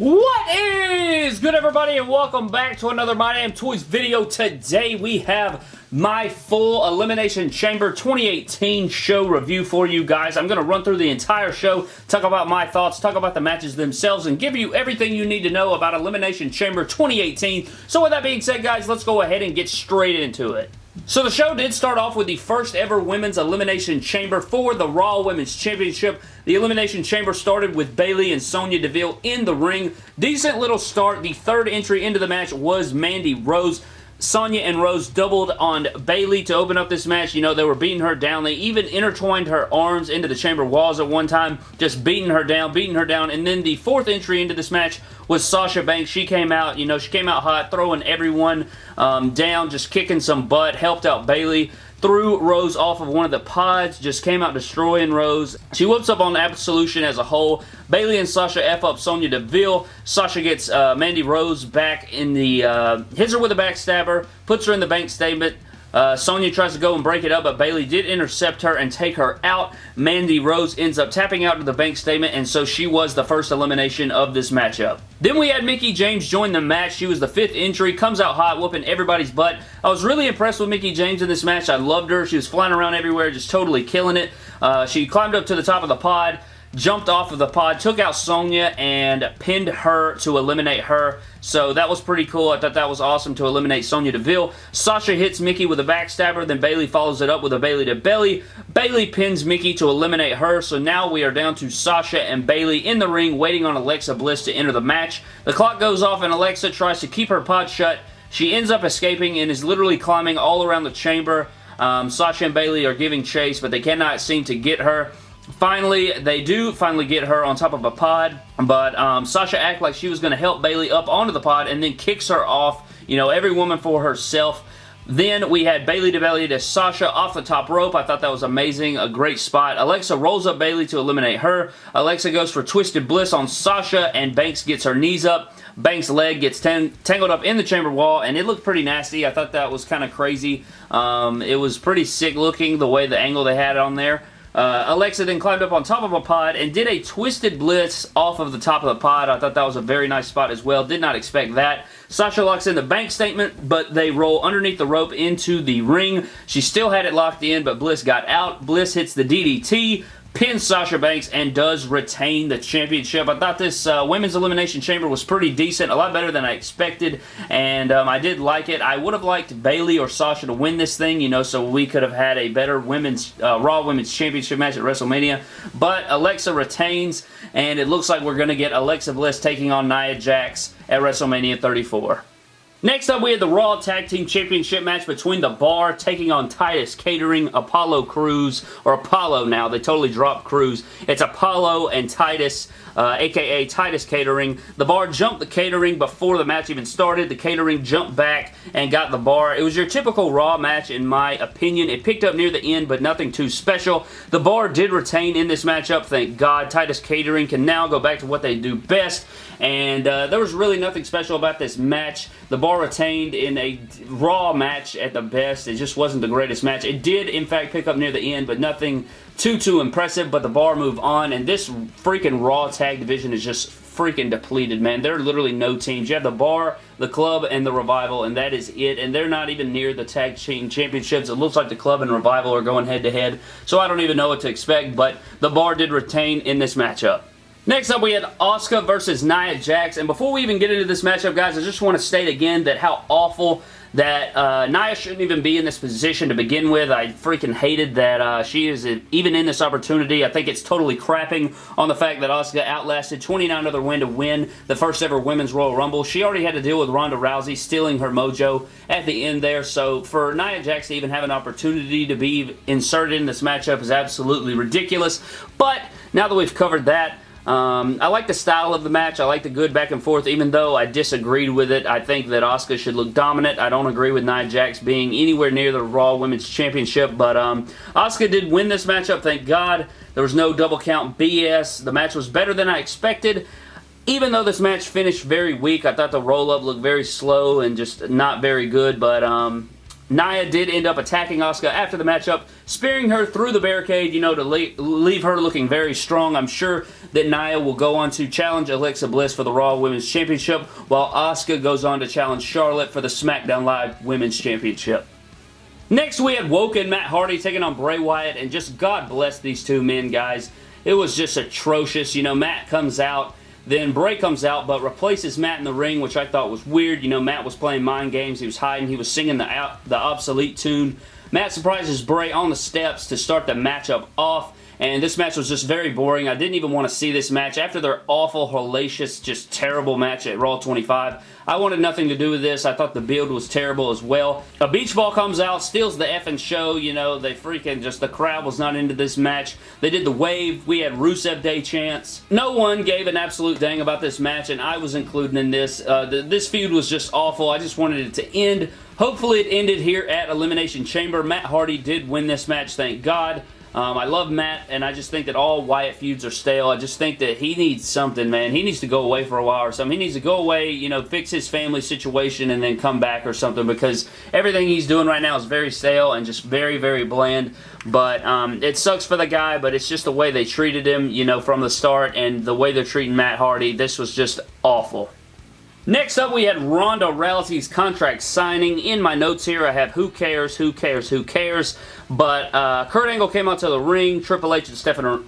What is good everybody and welcome back to another My Damn Toys video. Today we have my full Elimination Chamber 2018 show review for you guys. I'm going to run through the entire show, talk about my thoughts, talk about the matches themselves, and give you everything you need to know about Elimination Chamber 2018. So with that being said guys, let's go ahead and get straight into it. So the show did start off with the first ever Women's Elimination Chamber for the Raw Women's Championship. The Elimination Chamber started with Bayley and Sonya Deville in the ring. Decent little start. The third entry into the match was Mandy Rose. Sonya and Rose doubled on Bayley to open up this match. You know, they were beating her down. They even intertwined her arms into the chamber walls at one time, just beating her down, beating her down. And then the fourth entry into this match was Sasha Banks. She came out, you know, she came out hot, throwing everyone um, down, just kicking some butt, helped out Bayley threw Rose off of one of the pods, just came out destroying Rose. She whoops up on Absolution as a whole. Bayley and Sasha F up Sonya Deville. Sasha gets uh, Mandy Rose back in the, uh, hits her with a backstabber, puts her in the bank statement, uh, Sonya tries to go and break it up, but Bayley did intercept her and take her out. Mandy Rose ends up tapping out to the bank statement, and so she was the first elimination of this matchup. Then we had Mickie James join the match. She was the fifth entry, comes out hot, whooping everybody's butt. I was really impressed with Mickie James in this match. I loved her. She was flying around everywhere, just totally killing it. Uh, she climbed up to the top of the pod, jumped off of the pod, took out Sonya, and pinned her to eliminate her. So that was pretty cool. I thought that was awesome to eliminate Sonya Deville. Sasha hits Mickie with a backstabber, then Bayley follows it up with a Bayley to belly. Bayley pins Mickie to eliminate her, so now we are down to Sasha and Bayley in the ring waiting on Alexa Bliss to enter the match. The clock goes off and Alexa tries to keep her pod shut. She ends up escaping and is literally climbing all around the chamber. Um, Sasha and Bayley are giving chase, but they cannot seem to get her. Finally, they do finally get her on top of a pod, but um, Sasha acts like she was going to help Bayley up onto the pod and then kicks her off, you know, every woman for herself. Then we had Bayley to belly to Sasha off the top rope. I thought that was amazing. A great spot. Alexa rolls up Bayley to eliminate her. Alexa goes for Twisted Bliss on Sasha and Banks gets her knees up. Banks' leg gets tangled up in the chamber wall, and it looked pretty nasty. I thought that was kind of crazy. Um, it was pretty sick looking, the way the angle they had on there. Uh, Alexa then climbed up on top of a pod and did a Twisted Bliss off of the top of the pod. I thought that was a very nice spot as well. Did not expect that. Sasha locks in the bank statement, but they roll underneath the rope into the ring. She still had it locked in, but Bliss got out. Bliss hits the DDT pins Sasha Banks and does retain the championship. I thought this uh, Women's Elimination Chamber was pretty decent, a lot better than I expected, and um, I did like it. I would have liked Bayley or Sasha to win this thing, you know, so we could have had a better women's uh, Raw Women's Championship match at WrestleMania, but Alexa retains, and it looks like we're going to get Alexa Bliss taking on Nia Jax at WrestleMania 34. Next up, we had the Raw Tag Team Championship match between The Bar taking on Titus Catering, Apollo Crews, or Apollo now. They totally dropped Crews. It's Apollo and Titus, uh, aka Titus Catering. The Bar jumped the Catering before the match even started. The Catering jumped back and got The Bar. It was your typical Raw match, in my opinion. It picked up near the end, but nothing too special. The Bar did retain in this matchup, thank God. Titus Catering can now go back to what they do best, and uh, there was really nothing special about this match. The Bar retained in a Raw match at the best. It just wasn't the greatest match. It did, in fact, pick up near the end, but nothing too, too impressive, but the Bar move on, and this freaking Raw tag division is just freaking depleted, man. There are literally no teams. You have the Bar, the Club, and the Revival, and that is it. And they're not even near the Tag Team Championships. It looks like the Club and Revival are going head-to-head, -head, so I don't even know what to expect, but the Bar did retain in this matchup. Next up, we had Asuka versus Nia Jax. And before we even get into this matchup, guys, I just want to state again that how awful that uh, Nia shouldn't even be in this position to begin with. I freaking hated that uh, she is even in this opportunity. I think it's totally crapping on the fact that Asuka outlasted 29 other women to win the first ever Women's Royal Rumble. She already had to deal with Ronda Rousey stealing her mojo at the end there. So for Nia Jax to even have an opportunity to be inserted in this matchup is absolutely ridiculous. But now that we've covered that, um, I like the style of the match. I like the good back and forth, even though I disagreed with it. I think that Asuka should look dominant. I don't agree with Nia Jax being anywhere near the Raw Women's Championship, but um, Asuka did win this matchup, thank God. There was no double count BS. The match was better than I expected. Even though this match finished very weak, I thought the roll-up looked very slow and just not very good, but um, Nia did end up attacking Asuka after the matchup, spearing her through the barricade, you know, to leave her looking very strong. I'm sure that Nia will go on to challenge Alexa Bliss for the Raw Women's Championship, while Asuka goes on to challenge Charlotte for the SmackDown Live Women's Championship. Next, we had Woken Matt Hardy taking on Bray Wyatt, and just God bless these two men, guys. It was just atrocious. You know, Matt comes out, then Bray comes out, but replaces Matt in the ring, which I thought was weird. You know, Matt was playing mind games. He was hiding. He was singing the, out, the obsolete tune. Matt surprises Bray on the steps to start the matchup off. And this match was just very boring. I didn't even want to see this match. After their awful, hellacious, just terrible match at Raw 25, I wanted nothing to do with this. I thought the build was terrible as well. A beach ball comes out, steals the effing show. You know, they freaking just, the crowd was not into this match. They did the wave. We had Rusev Day chance. No one gave an absolute dang about this match, and I was included in this. Uh, this feud was just awful. I just wanted it to end. Hopefully it ended here at Elimination Chamber. Matt Hardy did win this match, thank God. Um, I love Matt, and I just think that all Wyatt feuds are stale. I just think that he needs something, man. He needs to go away for a while or something. He needs to go away, you know, fix his family situation, and then come back or something because everything he's doing right now is very stale and just very, very bland. But um, it sucks for the guy, but it's just the way they treated him, you know, from the start and the way they're treating Matt Hardy. This was just awful. Next up, we had Ronda Rousey's contract signing. In my notes here, I have who cares, who cares, who cares. But uh, Kurt Angle came out to the ring. Triple H and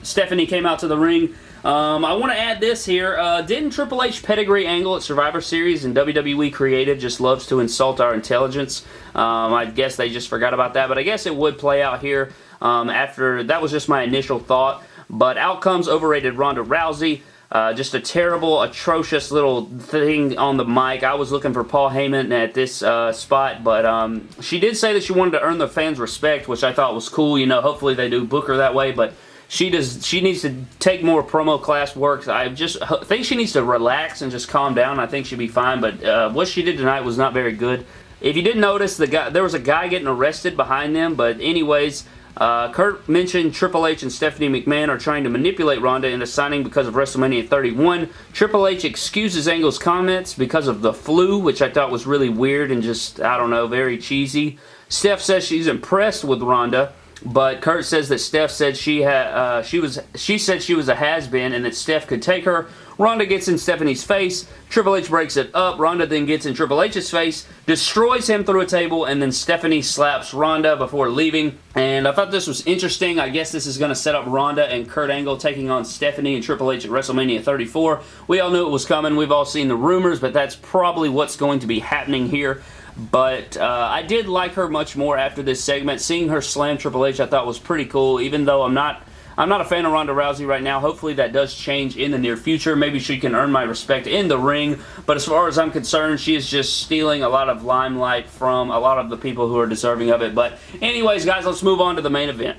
Stephanie came out to the ring. Um, I want to add this here. Uh, didn't Triple H pedigree Angle at Survivor Series and WWE Creative just loves to insult our intelligence? Um, I guess they just forgot about that, but I guess it would play out here um, after, that was just my initial thought. But outcomes overrated Ronda Rousey. Uh, just a terrible, atrocious little thing on the mic. I was looking for Paul Heyman at this uh, spot, but um, she did say that she wanted to earn the fans' respect, which I thought was cool. You know, hopefully they do book her that way, but she does. She needs to take more promo class work. I just think she needs to relax and just calm down. I think she'd be fine, but uh, what she did tonight was not very good. If you didn't notice, the guy there was a guy getting arrested behind them, but anyways, uh, Kurt mentioned Triple H and Stephanie McMahon are trying to manipulate Ronda into signing because of WrestleMania 31. Triple H excuses Angle's comments because of the flu, which I thought was really weird and just, I don't know, very cheesy. Steph says she's impressed with Ronda, but Kurt says that Steph said she had uh, she was she said she was a has-been and that Steph could take her. Ronda gets in Stephanie's face. Triple H breaks it up. Ronda then gets in Triple H's face, destroys him through a table, and then Stephanie slaps Ronda before leaving. And I thought this was interesting. I guess this is going to set up Ronda and Kurt Angle taking on Stephanie and Triple H at WrestleMania 34. We all knew it was coming. We've all seen the rumors, but that's probably what's going to be happening here but uh, I did like her much more after this segment. Seeing her slam Triple H I thought was pretty cool, even though I'm not I'm not a fan of Ronda Rousey right now. Hopefully that does change in the near future. Maybe she can earn my respect in the ring. But as far as I'm concerned, she is just stealing a lot of limelight from a lot of the people who are deserving of it. But anyways, guys, let's move on to the main event.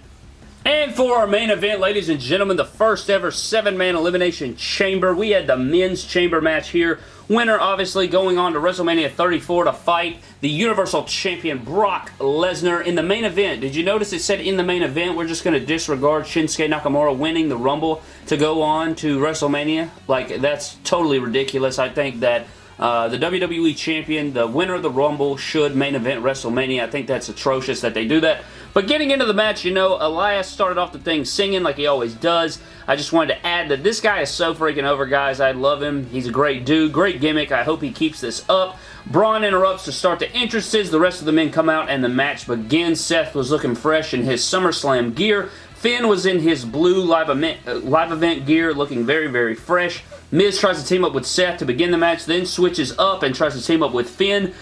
And for our main event, ladies and gentlemen, the first ever seven-man elimination chamber. We had the men's chamber match here. Winner, obviously, going on to WrestleMania 34 to fight the Universal Champion Brock Lesnar in the main event. Did you notice it said in the main event? We're just going to disregard Shinsuke Nakamura winning the Rumble to go on to WrestleMania. Like, that's totally ridiculous. I think that uh, the WWE Champion, the winner of the Rumble, should main event WrestleMania. I think that's atrocious that they do that. But getting into the match, you know, Elias started off the thing singing like he always does. I just wanted to add that this guy is so freaking over, guys. I love him. He's a great dude, great gimmick. I hope he keeps this up. Braun interrupts to start the entrances. The rest of the men come out and the match begins. Seth was looking fresh in his SummerSlam gear. Finn was in his blue live event, uh, live event gear looking very, very fresh. Miz tries to team up with Seth to begin the match, then switches up and tries to team up with Finn.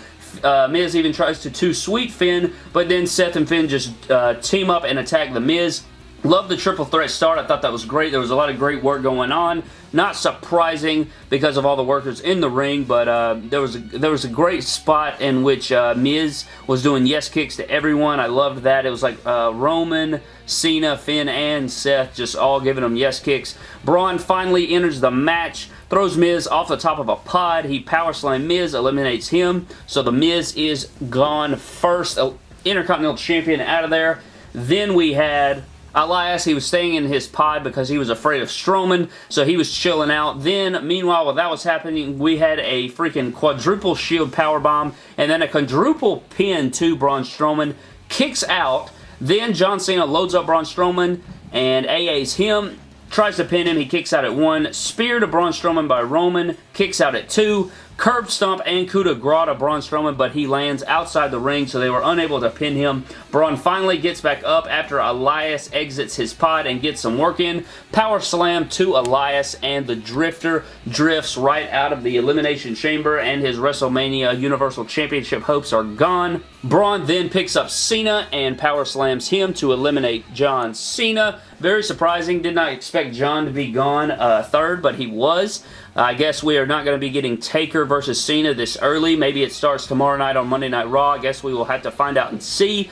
Uh, Miz even tries to too sweet Finn, but then Seth and Finn just uh, team up and attack The Miz. Love the triple threat start. I thought that was great. There was a lot of great work going on. Not surprising because of all the workers in the ring, but uh, there was a, there was a great spot in which uh, Miz was doing yes kicks to everyone. I loved that. It was like uh, Roman, Cena, Finn, and Seth just all giving them yes kicks. Braun finally enters the match throws Miz off the top of a pod. He power Miz, eliminates him. So the Miz is gone first. Intercontinental Champion out of there. Then we had Elias, he was staying in his pod because he was afraid of Strowman, so he was chilling out. Then, meanwhile, while that was happening, we had a freaking quadruple shield power bomb and then a quadruple pin to Braun Strowman. Kicks out. Then John Cena loads up Braun Strowman and AA's him. Tries to pin him. He kicks out at one. Spear to Braun Strowman by Roman. Kicks out at two. Curb stomp and coup de grace to Braun Strowman, but he lands outside the ring, so they were unable to pin him. Braun finally gets back up after Elias exits his pod and gets some work in. Power slam to Elias, and the Drifter drifts right out of the Elimination Chamber, and his WrestleMania Universal Championship hopes are gone. Braun then picks up Cena and power slams him to eliminate John Cena. Very surprising. Did not expect John to be gone uh, third, but he was. I guess we are not going to be getting Taker versus Cena this early. Maybe it starts tomorrow night on Monday Night Raw. I guess we will have to find out and see.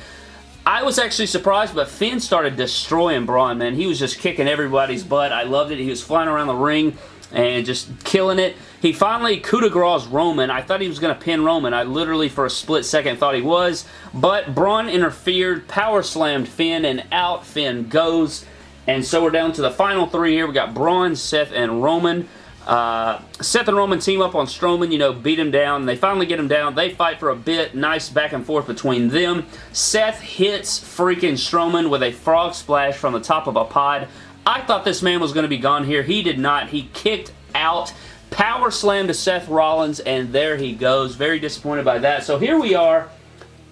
I was actually surprised, but Finn started destroying Braun, man. He was just kicking everybody's butt. I loved it. He was flying around the ring and just killing it. He finally coup de grace Roman. I thought he was going to pin Roman. I literally, for a split second, thought he was. But Braun interfered, power slammed Finn, and out Finn goes. And so we're down to the final three here. We got Braun, Seth, and Roman. Uh, Seth and Roman team up on Strowman, you know, beat him down. They finally get him down. They fight for a bit. Nice back and forth between them. Seth hits freaking Strowman with a frog splash from the top of a pod. I thought this man was going to be gone here. He did not. He kicked out. Power slam to Seth Rollins, and there he goes. Very disappointed by that. So here we are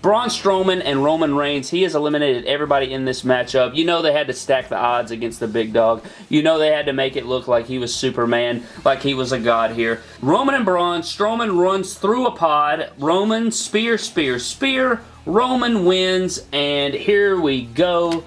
Braun Strowman and Roman Reigns, he has eliminated everybody in this matchup. You know they had to stack the odds against the big dog. You know they had to make it look like he was Superman, like he was a god here. Roman and Braun, Strowman runs through a pod. Roman, spear, spear, spear. Roman wins, and here we go.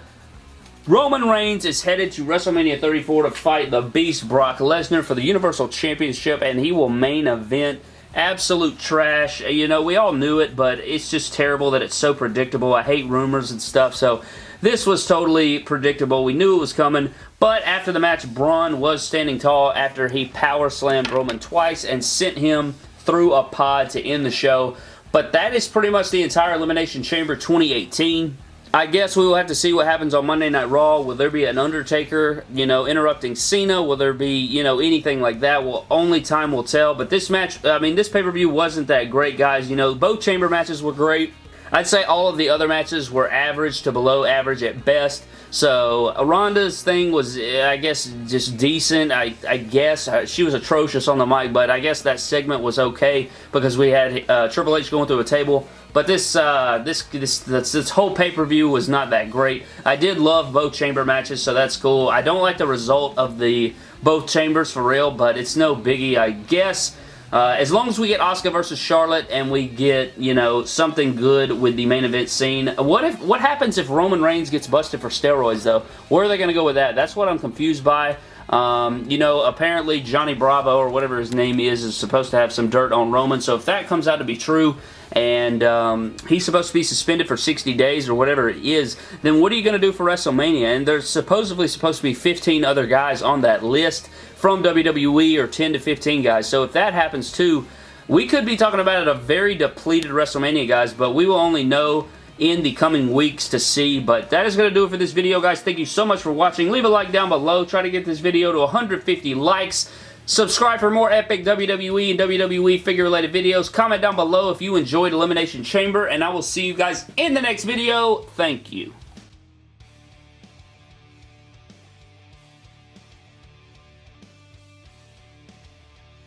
Roman Reigns is headed to WrestleMania 34 to fight the Beast Brock Lesnar for the Universal Championship, and he will main event absolute trash. Uh, you know, we all knew it, but it's just terrible that it's so predictable. I hate rumors and stuff, so this was totally predictable. We knew it was coming, but after the match, Braun was standing tall after he power slammed Roman twice and sent him through a pod to end the show. But that is pretty much the entire Elimination Chamber 2018. I guess we will have to see what happens on Monday Night Raw. Will there be an Undertaker, you know, interrupting Cena? Will there be, you know, anything like that? Well, only time will tell. But this match, I mean, this pay-per-view wasn't that great, guys. You know, both chamber matches were great. I'd say all of the other matches were average to below average at best. So Ronda's thing was, I guess, just decent. I, I guess uh, she was atrocious on the mic, but I guess that segment was okay because we had uh, Triple H going through a table. But this, uh, this, this, this, this whole pay-per-view was not that great. I did love both chamber matches, so that's cool. I don't like the result of the both chambers for real, but it's no biggie, I guess. Uh, as long as we get Asuka versus Charlotte and we get, you know, something good with the main event scene. What if? What happens if Roman Reigns gets busted for steroids, though? Where are they going to go with that? That's what I'm confused by. Um, you know, apparently Johnny Bravo, or whatever his name is, is supposed to have some dirt on Roman. So if that comes out to be true, and um, he's supposed to be suspended for 60 days or whatever it is, then what are you going to do for WrestleMania? And there's supposedly supposed to be 15 other guys on that list from WWE or 10 to 15 guys. So if that happens too, we could be talking about a very depleted WrestleMania, guys, but we will only know in the coming weeks to see. But that is going to do it for this video, guys. Thank you so much for watching. Leave a like down below. Try to get this video to 150 likes. Subscribe for more epic WWE and WWE figure-related videos. Comment down below if you enjoyed Elimination Chamber, and I will see you guys in the next video. Thank you.